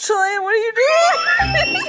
Chilean, what are you doing?